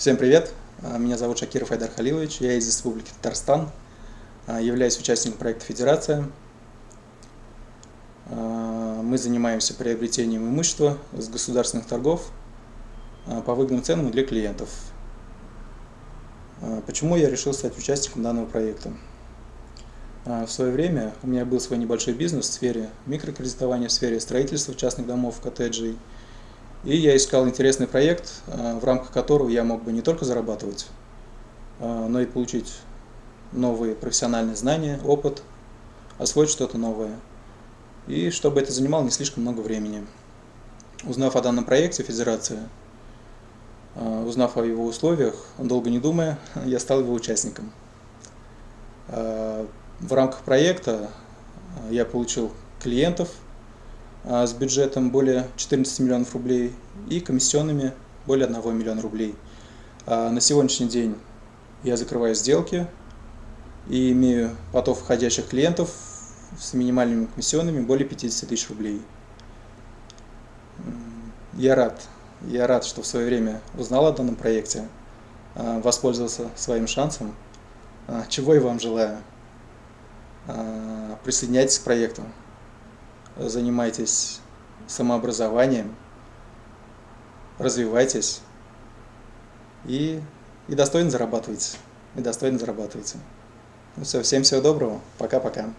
Всем привет! А, меня зовут Шакиров Айдар Халилович, я из Республики Татарстан, а, являюсь участником проекта «Федерация». А, мы занимаемся приобретением имущества с государственных торгов по выгодным ценам для клиентов. Почему я решил стать участником данного проекта? В свое время у меня был свой небольшой бизнес в сфере микрокредитования, в сфере строительства частных домов, коттеджей – и я искал интересный проект, э, в рамках которого я мог бы не только зарабатывать, э, но и получить новые профессиональные знания, опыт, освоить что-то новое. И чтобы это занимало не слишком много времени. Узнав о данном проекте Федерация, э, узнав о его условиях, долго не думая, я стал его участником. В рамках проекта я получил клиентов, а, с бюджетом более 14 миллионов рублей и комиссионными более 1 миллиона рублей. А, на сегодняшний день я закрываю сделки и имею поток входящих клиентов с минимальными комиссионными более 50 тысяч рублей. Я рад, я рад, что в свое время узнал о данном проекте, а, воспользовался своим шансом, чего и вам желаю. Присоединяйтесь к проекту занимайтесь самообразованием, развивайтесь и, и достойно зарабатывайте. И достойно зарабатывайте. Ну все, всем всего доброго. Пока-пока.